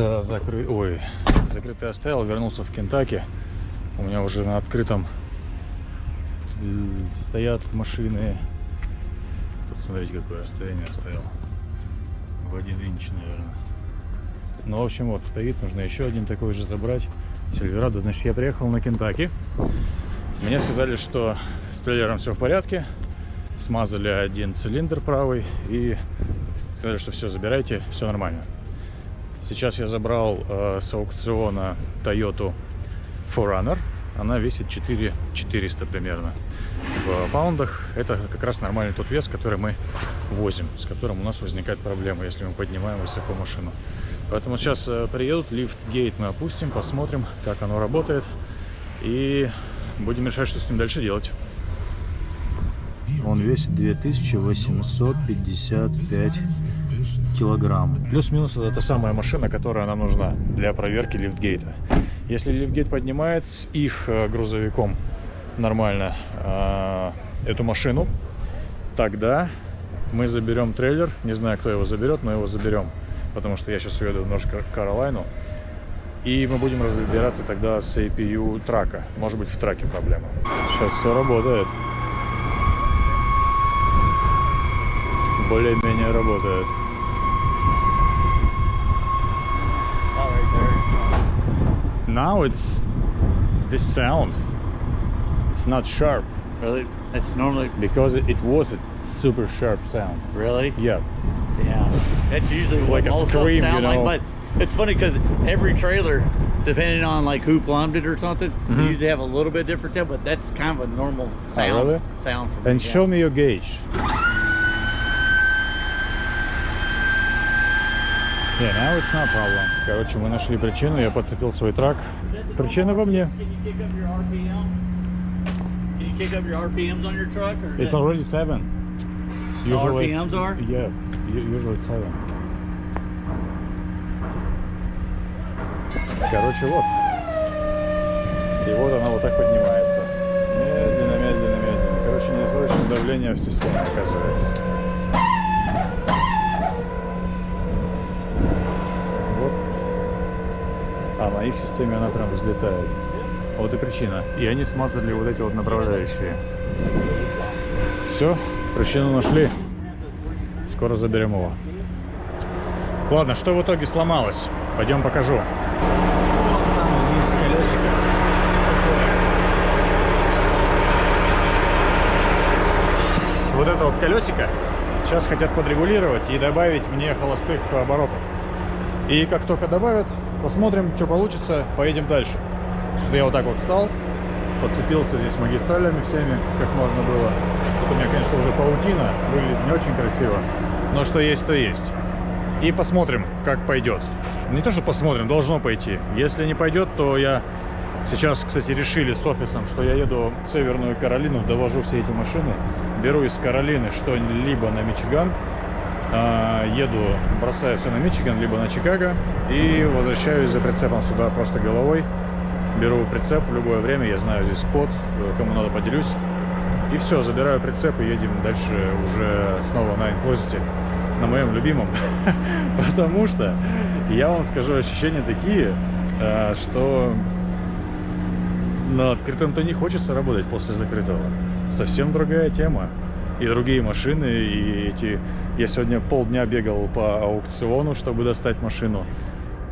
с закры... Ой, закрытый оставил, вернулся в Кентаки. У меня уже на открытом стоят машины. Тут смотрите, какое расстояние оставил. В один инч, наверное. Ну, в общем, вот стоит, нужно еще один такой же забрать. Сильверадо, значит, я приехал на Кентаки. Мне сказали, что с трейлером все в порядке. Смазали один цилиндр правый и сказали, что все, забирайте, все нормально. Сейчас я забрал э, с аукциона Toyota 4Runner. Она весит 4 400 примерно в паундах. Это как раз нормальный тот вес, который мы возим, с которым у нас возникает проблема, если мы поднимаем высоко машину. Поэтому сейчас э, приедут, лифт-гейт мы опустим, посмотрим, как оно работает. И будем решать, что с ним дальше делать. Он весит 2855 килограмм. Плюс-минус это самая машина, которая нам нужна для проверки лифтгейта. Если лифтгейт поднимает с их э, грузовиком нормально э, эту машину, тогда мы заберем трейлер. Не знаю, кто его заберет, но его заберем. Потому что я сейчас уеду в Норш Каролайну. И мы будем разбираться тогда с APU трака. Может быть в траке проблема. Сейчас все работает. Более-менее работает. Now it's this sound. It's not sharp. Really? it's normally because it was a super sharp sound. really. Yeah. Yeah. That's usually what Like a scream, sound you know? like. But it's funny because every trailer, depending on like who plumbed it or something, Mhm. they usually have a little bit different sound. But that's kind of a normal sound. really? Sound for me. And yeah. show me your gauge. Yeah, now it's not problem. Короче, мы нашли причину, я подцепил свой трак. Причина во мне. It's already seven. Usually RPMs are? Yeah, usually seven. Короче, вот. И вот она вот так поднимается. Медленно, медленно, медленно. Короче, недостаточно давления в системе оказывается. Вот. А на их системе она прям взлетает. Вот и причина. И они смазали вот эти вот направляющие. Все, причину нашли. Скоро заберем его. Ладно, что в итоге сломалось? Пойдем покажу. Вот это вот колесико сейчас хотят подрегулировать и добавить мне холостых оборотов. И как только добавят, посмотрим, что получится, поедем дальше. Что я вот так вот встал, подцепился здесь магистралями всеми, как можно было. Тут у меня, конечно, уже паутина, выглядит не очень красиво. Но что есть, то есть. И посмотрим, как пойдет. Не то, что посмотрим, должно пойти. Если не пойдет, то я... Сейчас, кстати, решили с офисом, что я еду в Северную Каролину, довожу все эти машины, беру из Каролины что-либо на Мичиган, еду, бросаю все на Мичиган, либо на Чикаго и возвращаюсь за прицепом сюда просто головой. Беру прицеп в любое время, я знаю здесь код, э, кому надо поделюсь. И все, забираю прицеп и едем дальше уже снова на инклозите, на моем любимом. Потому что, я вам скажу, ощущения такие, э, что на открытом-то не хочется работать после закрытого. Совсем другая тема. И другие машины, и эти... Я сегодня полдня бегал по аукциону, чтобы достать машину.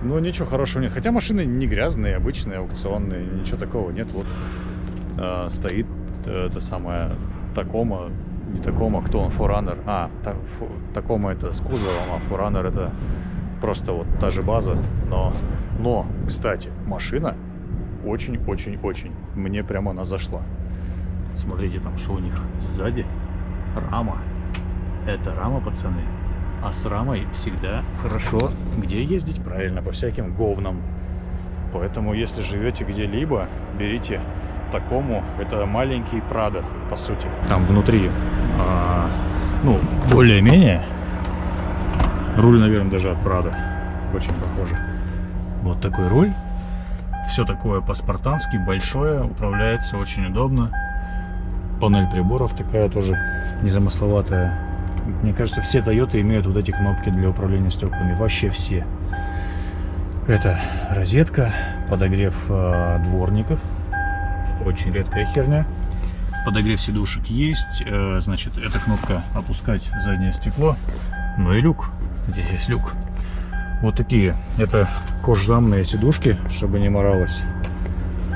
Ну, ничего хорошего нет. Хотя машины не грязные, обычные, аукционные. Ничего такого нет. Вот э, стоит э, это самое Такома. Не Такома, кто он? Форанер. А, Такома это с кузовом, а Форанер это просто вот та же база. Но, но, кстати, машина очень-очень-очень. Мне прямо она зашла. Смотрите там, что у них сзади. Рама. Это рама, пацаны. А с рамой всегда хорошо где ездить? Правильно, по всяким говнам. Поэтому, если живете где-либо, берите такому. Это маленький Прадо, по сути. Там внутри, а, ну, более-менее. Руль, наверное, даже от Прадо. Очень похоже. Вот такой руль. Все такое по-спартански, большое, управляется очень удобно. Панель приборов такая тоже незамысловатая. Мне кажется, все Toyota имеют вот эти кнопки для управления стеклами. Вообще все. Это розетка, подогрев э, дворников. Очень редкая херня. Подогрев сидушек есть. Э, значит, эта кнопка опускать заднее стекло. Ну и люк. Здесь есть люк. Вот такие. Это кожзамные сидушки, чтобы не моралось.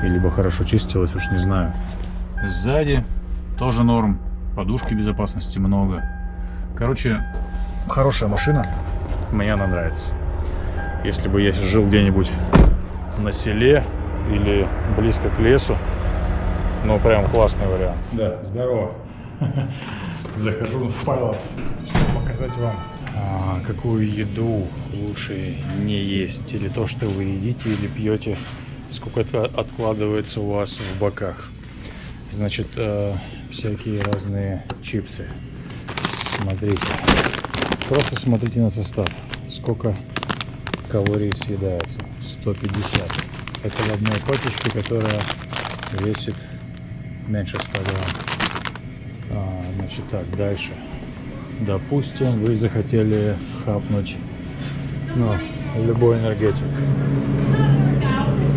И либо хорошо чистилось, уж не знаю. Сзади тоже норм. Подушки безопасности много. Короче, хорошая машина. Мне она нравится. Если бы я жил где-нибудь на селе или близко к лесу, ну прям классный вариант. Да, здорово. Захожу в Pilot, чтобы показать вам, а, какую еду лучше не есть. Или то, что вы едите или пьете, сколько это откладывается у вас в боках. Значит, э, всякие разные чипсы. Смотрите. Просто смотрите на состав. Сколько калорий съедается. 150. Это в одной пачечке, которая весит меньше 100 грамм. А, значит так, дальше. Допустим, вы захотели хапнуть ну, любой энергетик.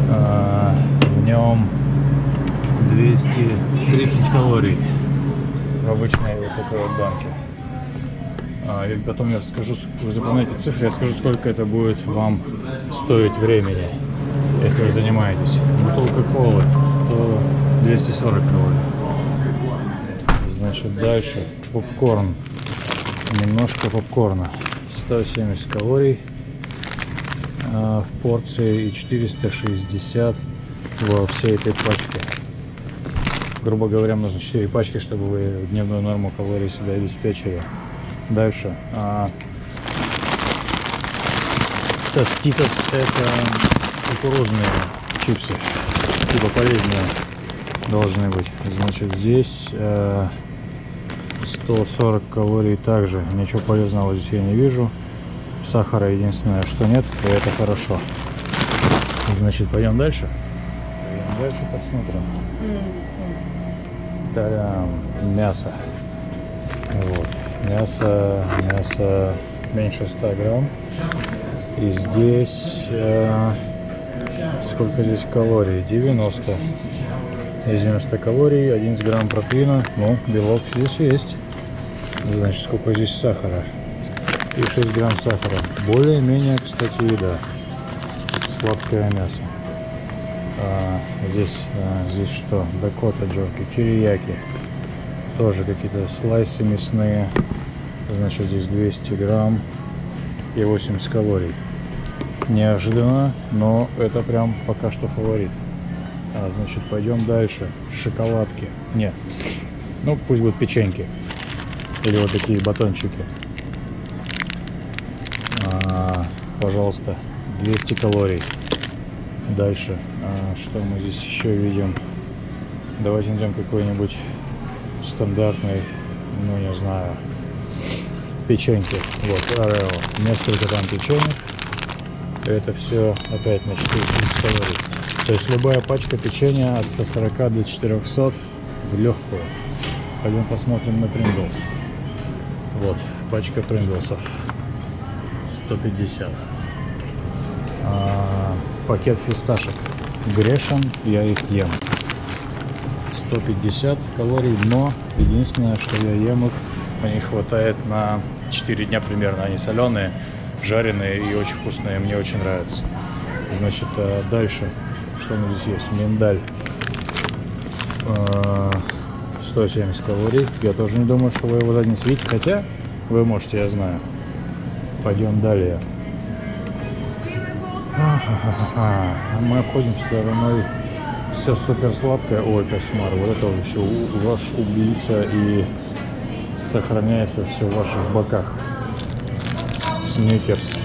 А, в нем 230 калорий в обычной вот такой вот банке. А, и потом я скажу, вы запоминаете цифры, я скажу, сколько это будет вам стоить времени, если вы занимаетесь. Бутылка колы 100, 240 калорий. Значит, дальше попкорн. Немножко попкорна. 170 калорий а, в порции и 460 во всей этой пачке. Грубо говоря, нужно 4 пачки, чтобы вы дневную норму калорий себя обеспечили. Дальше. А, Тоститос это кукурузные чипсы. Типа полезные должны быть. Значит, здесь э, 140 калорий также. Ничего полезного здесь я не вижу. Сахара единственное, что нет, и это хорошо. Значит, пойдем дальше. Пойдем дальше посмотрим. Тарям, мясо. Вот. Мясо, мясо меньше 100 грамм. И здесь, э, сколько здесь калорий? 90. Здесь 90 калорий, 11 грамм протеина. Ну, белок здесь есть. Значит, сколько здесь сахара? И 6 грамм сахара. Более-менее, кстати, еда. Сладкое мясо. А, здесь, а, здесь что? Дакота джорки, терияки. Тоже какие-то слайсы мясные. Значит, здесь 200 грамм и 80 калорий. Неожиданно, но это прям пока что фаворит. А, значит, пойдем дальше. Шоколадки. Нет. Ну, пусть будут печеньки. Или вот такие батончики. А, пожалуйста, 200 калорий. Дальше. А, что мы здесь еще видим? Давайте найдем какой-нибудь стандартный, ну не знаю, печеньки. Вот, Орео. Несколько там печенек. Это все опять на 430 калорий. То есть любая пачка печенья от 140 до 400 в легкую. Пойдем посмотрим на Принглс. Вот, пачка Принглсов. 150. А, пакет фисташек. Грешен, я их ем. 150 калорий, но единственное, что я ем их, мне хватает на 4 дня примерно. Они соленые, жареные и очень вкусные, мне очень нравятся. Значит, э, дальше, что у нас здесь есть? Миндаль. 170 калорий. Я тоже не думаю, что вы его видите, хотя вы можете, я знаю. Пойдем далее. А мы обходим стороной все супер сладкое. Ой, кошмар. Вот это вообще ваш убийца и сохраняется все в ваших боках. Сникерс.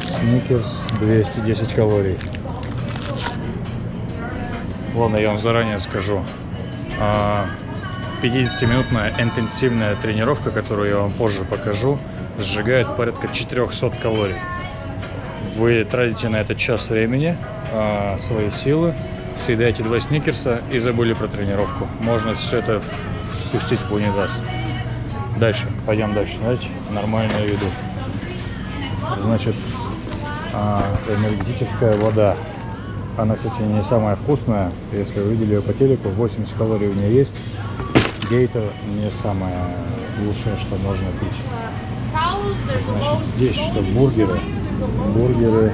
Сникерс 210 калорий. Ладно, я вам заранее скажу. 50-минутная а, интенсивная тренировка, которую я вам позже покажу, сжигает порядка 400 калорий. Вы тратите на это час времени, а, свои силы, съедаете два сникерса и забыли про тренировку. Можно все это спустить в унитаз. Дальше, пойдем дальше, знаете, нормальную еду. Значит, а, энергетическая вода. Она, кстати, не самая вкусная. Если вы видели ее по телеку, 80 калорий в ней есть. Гейта не самое лучшее, что можно пить. Значит, здесь что? Бургеры. Бургеры.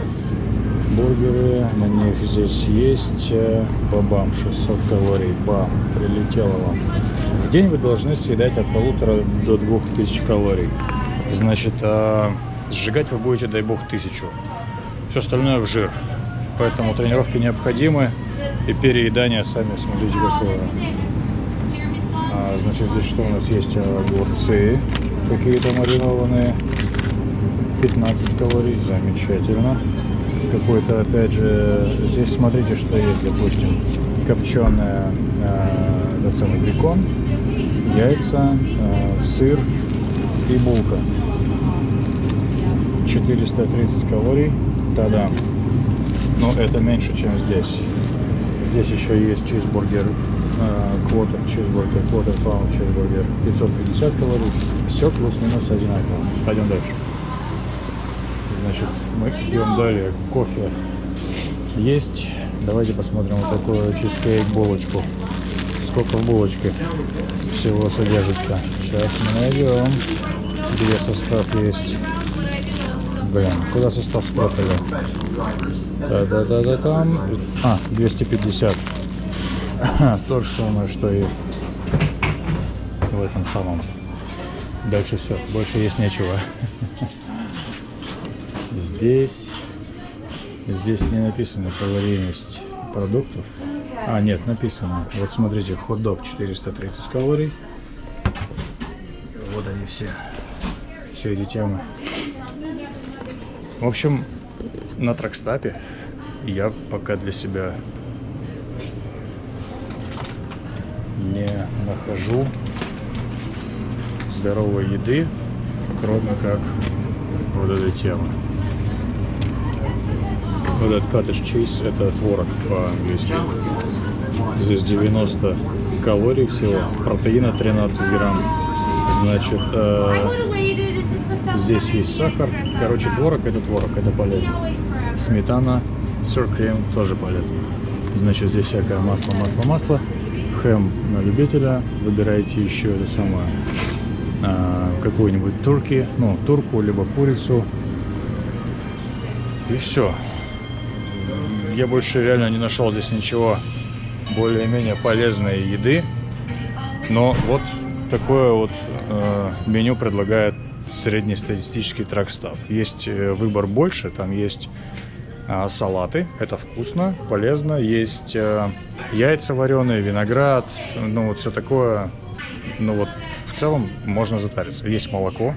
Бургеры. На них здесь есть. э, Бабам, 600 калорий. Бам, прилетело вам. В день вы должны съедать от полутора до двух тысяч калорий. Значит, а, сжигать вы будете, дай бог, тысячу. Все остальное в жир. Поэтому тренировки необходимы. И переедание, сами смотрите, какое. А, значит, здесь что у нас есть? Огурцы какие-то маринованные. 15 калорий, замечательно. Какой-то, опять же, здесь смотрите, что есть, допустим, копченая, э, этот самый бекон, яйца, э, сыр и булка. 430 калорий, тогда. Но это меньше, чем здесь. Здесь еще есть чизбургер, квотер, чизбургер, квотер паунд чизбургер, 550 калорий. Все плюс-минус одинаково. Пойдем дальше. Значит, мы идем далее. Кофе есть. Давайте посмотрим вот такую чизкейк булочку. Сколько в булочке всего содержится. Сейчас мы найдем. Где состав есть. Блин, куда состав спрятали? Да-да-да-да там. А, 250. То же самое, что и в этом самом. Дальше все. Больше есть нечего. Здесь, здесь не написано калорийность продуктов. А, нет, написано. Вот смотрите, хот-дог 430 калорий. Вот они все. Все эти темы. В общем, на тракстапе я пока для себя не нахожу здоровой еды, кроме как вот этой темы. Вот этот cottage cheese это творог по-английски. Здесь 90 калорий всего, протеина 13 грамм. Значит, э, здесь есть сахар. Короче, творог это творог, это полезно. Сметана, сыр крем тоже полезно. Значит, здесь всякое масло, масло, масло. Хэм на любителя. Выбирайте еще это самое э, какую-нибудь турки, ну, турку, либо курицу. И все. Я больше реально не нашел здесь ничего более-менее полезной еды. Но вот такое вот э, меню предлагает среднестатистический тракстап. Есть э, выбор больше, там есть э, салаты, это вкусно, полезно. Есть э, яйца вареные, виноград, ну вот все такое. Ну вот в целом можно затариться. Есть молоко,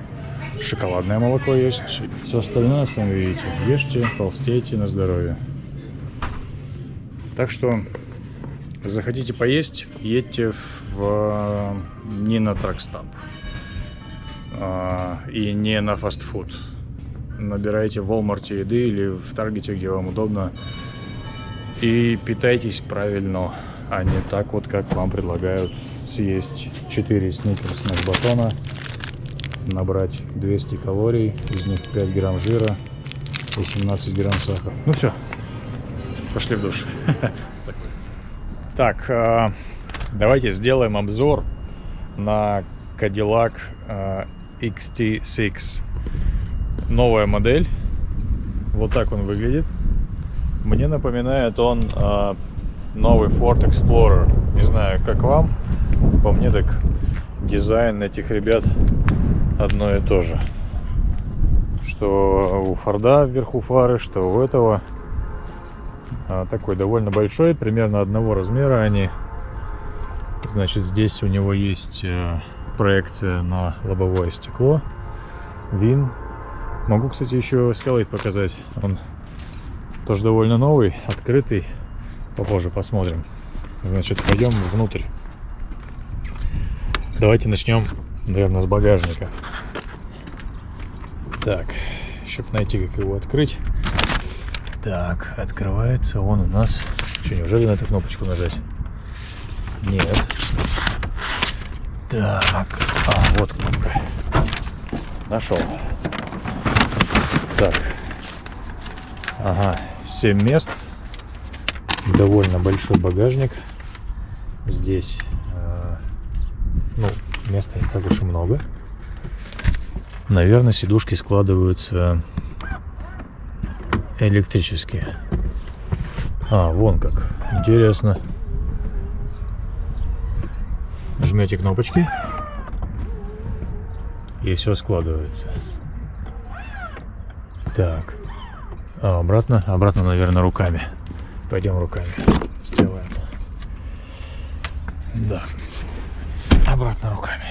шоколадное молоко есть. Все остальное, сами видите, ешьте, толстейте на здоровье. Так что захотите поесть, едьте в, не на тракстап а, и не на фастфуд. Набирайте в Walmart еды или в Таргете, где вам удобно. И питайтесь правильно, а не так вот, как вам предлагают съесть 4 сникерсных батона, набрать 200 калорий, из них 5 грамм жира и 17 грамм сахара. Ну все, пошли в душ. Так, э, давайте сделаем обзор на Cadillac э, XT6. Новая модель. Вот так он выглядит. Мне напоминает он э, новый Ford Explorer. Не знаю, как вам. По мне так дизайн этих ребят одно и то же. Что у Форда вверху фары, что у этого такой довольно большой, примерно одного размера они. Значит, здесь у него есть э, проекция на лобовое стекло. Вин. Могу, кстати, еще Escalade показать. Он тоже довольно новый, открытый. Попозже посмотрим. Значит, пойдем внутрь. Давайте начнем, наверное, с багажника. Так, чтобы найти, как его открыть. Так, открывается он у нас. Что, неужели на эту кнопочку нажать? Нет. Так, а, вот кнопка. Нашел. Так. Ага, 7 мест. Довольно большой багажник. Здесь, э, ну, места не так уж и много. Наверное, сидушки складываются электрически. А, вон как. Интересно. Жмете кнопочки. И все складывается. Так. А, обратно? Обратно, наверное, руками. Пойдем руками. Сделаем. Да. Обратно руками.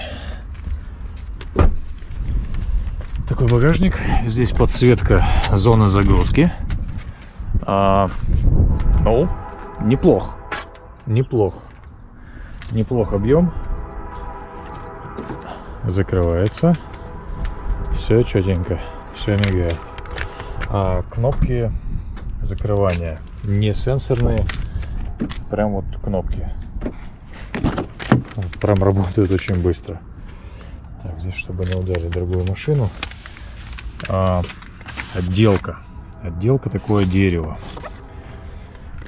Такой багажник. Здесь подсветка зоны загрузки. А, ну, неплох. Неплох. Неплох объем. Закрывается. Все четенько. Все мигает. А кнопки закрывания не сенсорные. Прям вот кнопки. Прям работают очень быстро. Так, здесь, чтобы не ударить другую машину. А, отделка. Отделка такое дерево.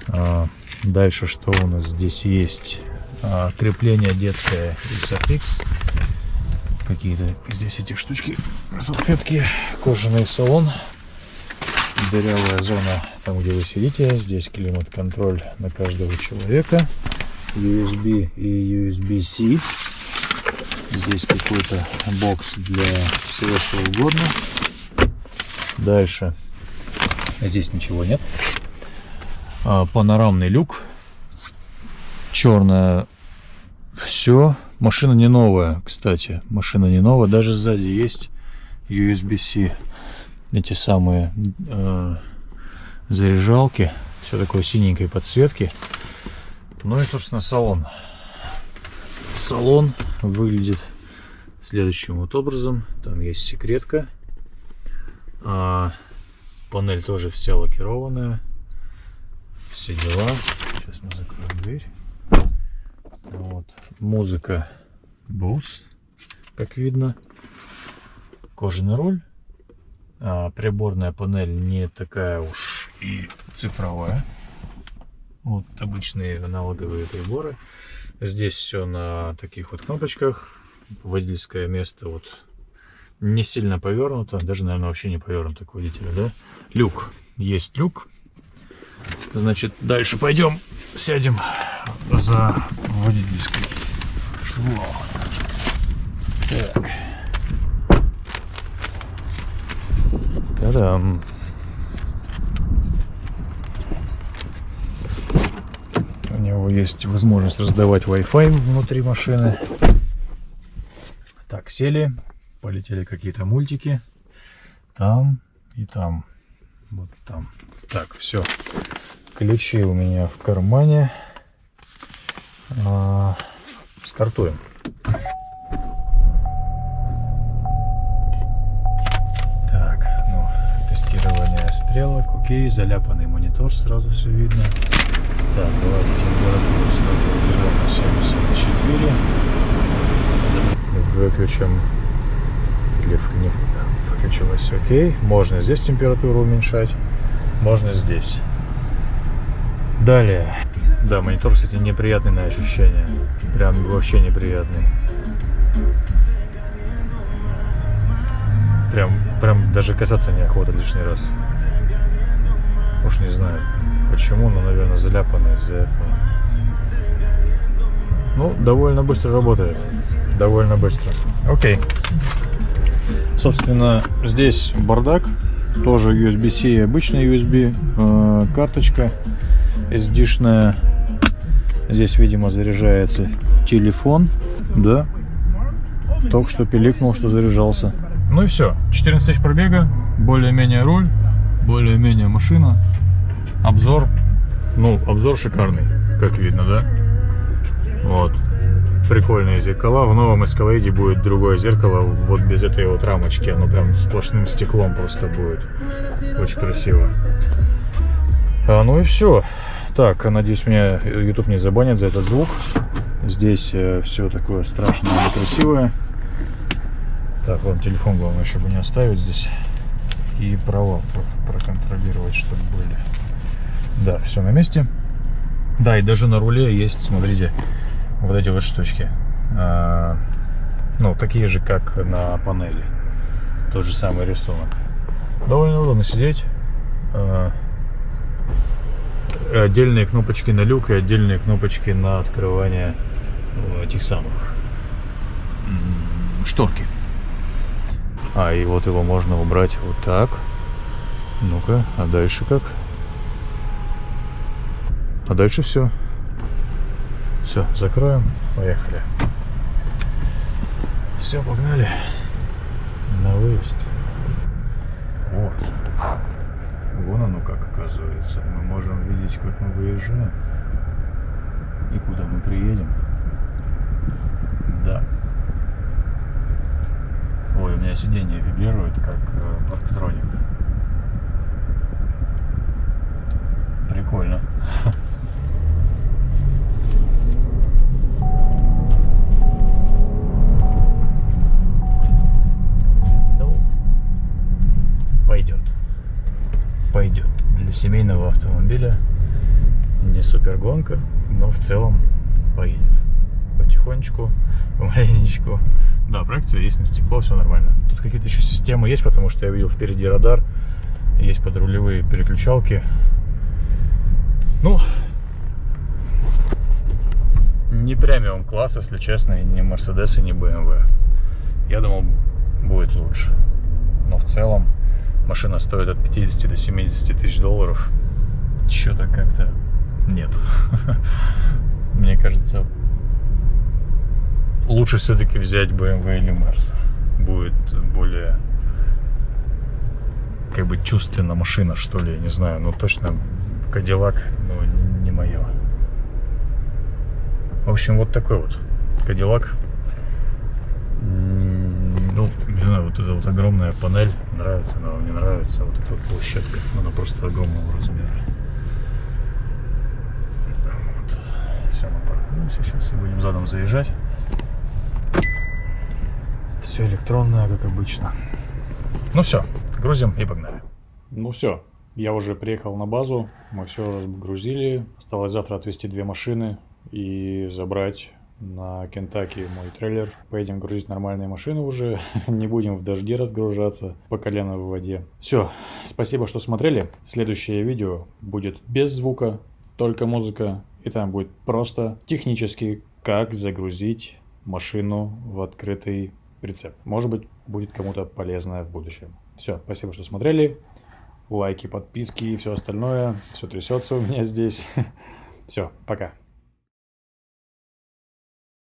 А, дальше что у нас здесь есть? А, крепление детское Isofix. Какие-то здесь эти штучки. Салфетки. Кожаный салон. Дырявая зона там, где вы сидите. Здесь климат-контроль на каждого человека. USB и USB-C. Здесь какой-то бокс для всего что угодно. Дальше. Здесь ничего нет. А, панорамный люк. Черная. Все. Машина не новая, кстати. Машина не новая. Даже сзади есть USB-C. Эти самые э, заряжалки. Все такое синенькой подсветки. Ну и, собственно, салон. Салон выглядит следующим вот образом. Там есть секретка. А, панель тоже вся лакированная. Все дела. Сейчас мы закроем дверь. Вот. Музыка Bose, как видно. Кожаный руль. А, приборная панель не такая уж и цифровая. Вот обычные аналоговые приборы. Здесь все на таких вот кнопочках. Водительское место вот не сильно повернуто. Даже, наверное, вообще не повернуто к водителю, да? Люк. Есть люк. Значит, дальше пойдем, сядем за водительской швом. Так. Та-дам. У него есть возможность раздавать Wi-Fi внутри машины. Так, сели. Полетели какие-то мультики. Там и там. Вот там. Так, все. Ключи у меня в кармане. А, стартуем. Так, ну, тестирование стрелок. Окей, заляпанный монитор, сразу все видно. Так, давайте температуру сразу уберем на 74. Выключим. Или не. Окей. Можно здесь температуру уменьшать. Можно здесь. Далее. Да, монитор, кстати, неприятный на ощущение. Прям вообще неприятный. Прям, прям даже касаться неохота лишний раз. Уж не знаю почему, но, наверное, заляпанный из-за этого. Ну, довольно быстро работает. Довольно быстро. Окей. Собственно, здесь бардак. Тоже USB-C, обычная USB. Э, карточка SD-шная. Здесь, видимо, заряжается телефон. Да. Только что пиликнул, что заряжался. Ну и все. 14 тысяч пробега. Более-менее руль. Более-менее машина. Обзор. Ну, обзор шикарный, как видно, да? Вот. Прикольные зеркала. В новом Escalade будет другое зеркало. Вот без этой вот рамочки. Оно прям сплошным стеклом просто будет. Очень красиво. А, ну и все. Так, надеюсь, меня YouTube не забанит за этот звук. Здесь все такое страшное и красивое. Так, вам телефон главное, чтобы не оставить здесь. И права проконтролировать, чтобы были. Да, все на месте. Да, и даже на руле есть, смотрите, вот эти вот штучки. А, ну, такие же, как на панели. Тот же самый рисунок. Довольно удобно сидеть. А, отдельные кнопочки на люк и отдельные кнопочки на открывание ну, этих самых шторки. А, и вот его можно убрать вот так. Ну-ка, а дальше как? А дальше все. Все, закроем. Поехали. Все, погнали. На выезд. Вот. Вон оно как оказывается. Мы можем видеть, как мы выезжаем. И куда мы приедем. Да. Ой, у меня сиденье вибрирует, как э, парктроник. Прикольно. семейного автомобиля не супер гонка, но в целом поедет. Потихонечку, помаленечку. Да, проекция есть на стекло, все нормально. Тут какие-то еще системы есть, потому что я видел впереди радар. Есть подрулевые переключалки. Ну, не премиум класс, если честно, не Mercedes, и не BMW. Я думал, будет лучше. Но в целом машина стоит от 50 до 70 тысяч долларов. Что-то как-то нет. Мне кажется, лучше все-таки взять BMW или Mercedes. Будет более как бы чувственно машина, что ли, я не знаю, но точно Кадиллак, ну, не мое. В общем, вот такой вот Кадиллак. Ну, не знаю, вот эта вот огромная панель, нравится она вам, не нравится, вот эта вот площадка, она просто огромного размера. Вот. Все, мы паркуемся сейчас и будем задом заезжать. Все электронное, как обычно. Ну все, грузим и погнали. Ну все, я уже приехал на базу, мы все разгрузили. Осталось завтра отвезти две машины и забрать на Кентаки мой трейлер. Поедем грузить нормальные машины уже. Не будем в дожде разгружаться по колено в воде. Все, спасибо, что смотрели. Следующее видео будет без звука, только музыка. И там будет просто технически, как загрузить машину в открытый прицеп. Может быть, будет кому-то полезно в будущем. Все, спасибо, что смотрели. Лайки, подписки и все остальное. Все трясется у меня здесь. Все, пока.